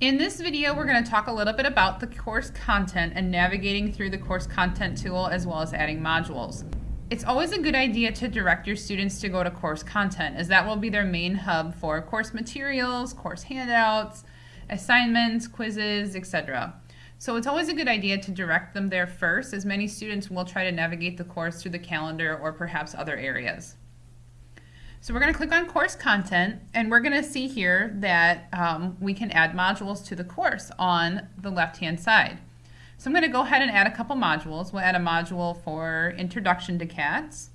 In this video, we're going to talk a little bit about the course content and navigating through the course content tool as well as adding modules. It's always a good idea to direct your students to go to course content as that will be their main hub for course materials, course handouts, assignments, quizzes, etc. So it's always a good idea to direct them there first as many students will try to navigate the course through the calendar or perhaps other areas. So we're going to click on course content and we're going to see here that um, we can add modules to the course on the left hand side. So I'm going to go ahead and add a couple modules. We'll add a module for introduction to cats.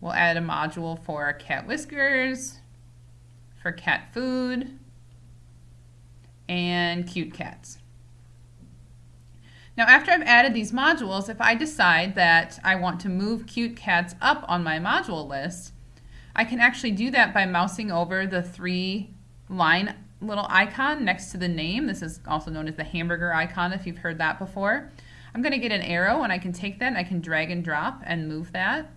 We'll add a module for cat whiskers, for cat food, and cute cats. Now after I've added these modules, if I decide that I want to move cute cats up on my module list, I can actually do that by mousing over the three line little icon next to the name. This is also known as the hamburger icon if you've heard that before. I'm going to get an arrow and I can take that and I can drag and drop and move that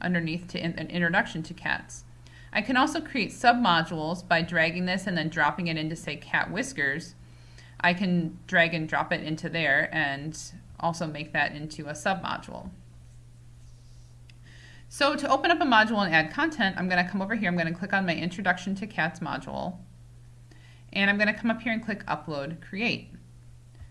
underneath to in, an introduction to cats. I can also create submodules by dragging this and then dropping it into say cat whiskers. I can drag and drop it into there and also make that into a submodule. So to open up a module and add content, I'm going to come over here, I'm going to click on my Introduction to Cats module, and I'm going to come up here and click Upload Create.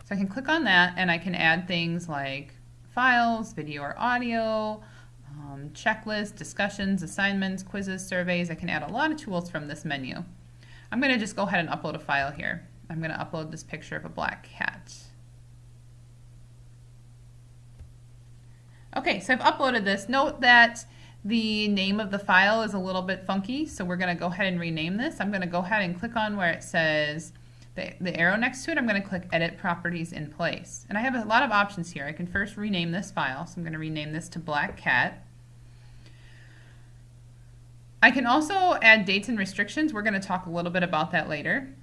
So I can click on that and I can add things like files, video or audio, um, checklists, discussions, assignments, quizzes, surveys. I can add a lot of tools from this menu. I'm going to just go ahead and upload a file here. I'm going to upload this picture of a black cat. Okay, so I've uploaded this. Note that the name of the file is a little bit funky, so we're going to go ahead and rename this. I'm going to go ahead and click on where it says the, the arrow next to it. I'm going to click Edit Properties in Place. And I have a lot of options here. I can first rename this file, so I'm going to rename this to Black Cat. I can also add dates and restrictions. We're going to talk a little bit about that later.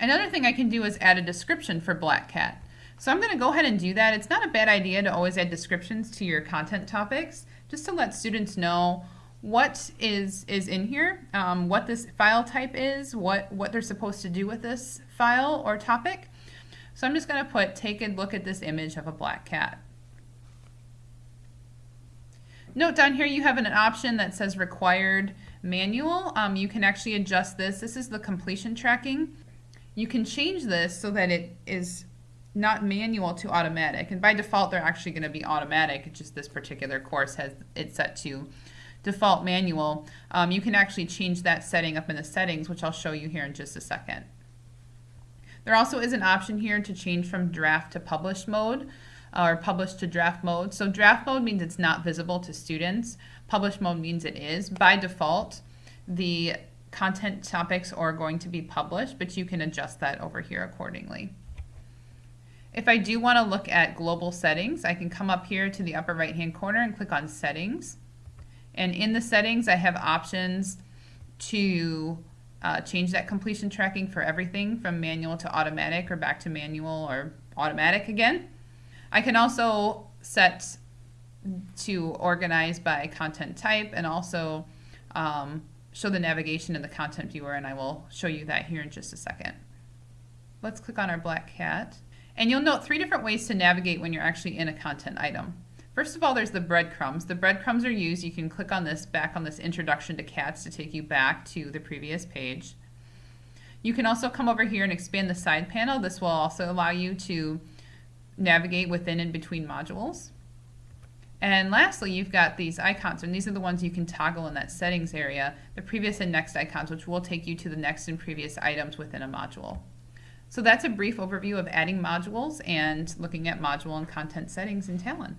Another thing I can do is add a description for Black Cat. So I'm going to go ahead and do that. It's not a bad idea to always add descriptions to your content topics just to let students know what is is in here, um, what this file type is, what, what they're supposed to do with this file or topic. So I'm just going to put take a look at this image of a black cat. Note down here you have an option that says required manual. Um, you can actually adjust this. This is the completion tracking. You can change this so that it is not manual to automatic. And by default, they're actually going to be automatic. It's just this particular course has it set to default manual. Um, you can actually change that setting up in the settings, which I'll show you here in just a second. There also is an option here to change from draft to published mode uh, or published to draft mode. So draft mode means it's not visible to students. Published mode means it is. By default, the content topics are going to be published, but you can adjust that over here accordingly. If I do want to look at global settings, I can come up here to the upper right hand corner and click on settings. And in the settings, I have options to uh, change that completion tracking for everything from manual to automatic or back to manual or automatic again. I can also set to organize by content type and also um, show the navigation in the content viewer and I will show you that here in just a second. Let's click on our black cat. And you'll note three different ways to navigate when you're actually in a content item. First of all, there's the breadcrumbs. The breadcrumbs are used, you can click on this, back on this introduction to cats to take you back to the previous page. You can also come over here and expand the side panel. This will also allow you to navigate within and between modules. And lastly, you've got these icons, and these are the ones you can toggle in that settings area, the previous and next icons, which will take you to the next and previous items within a module. So that's a brief overview of adding modules and looking at module and content settings in Talon.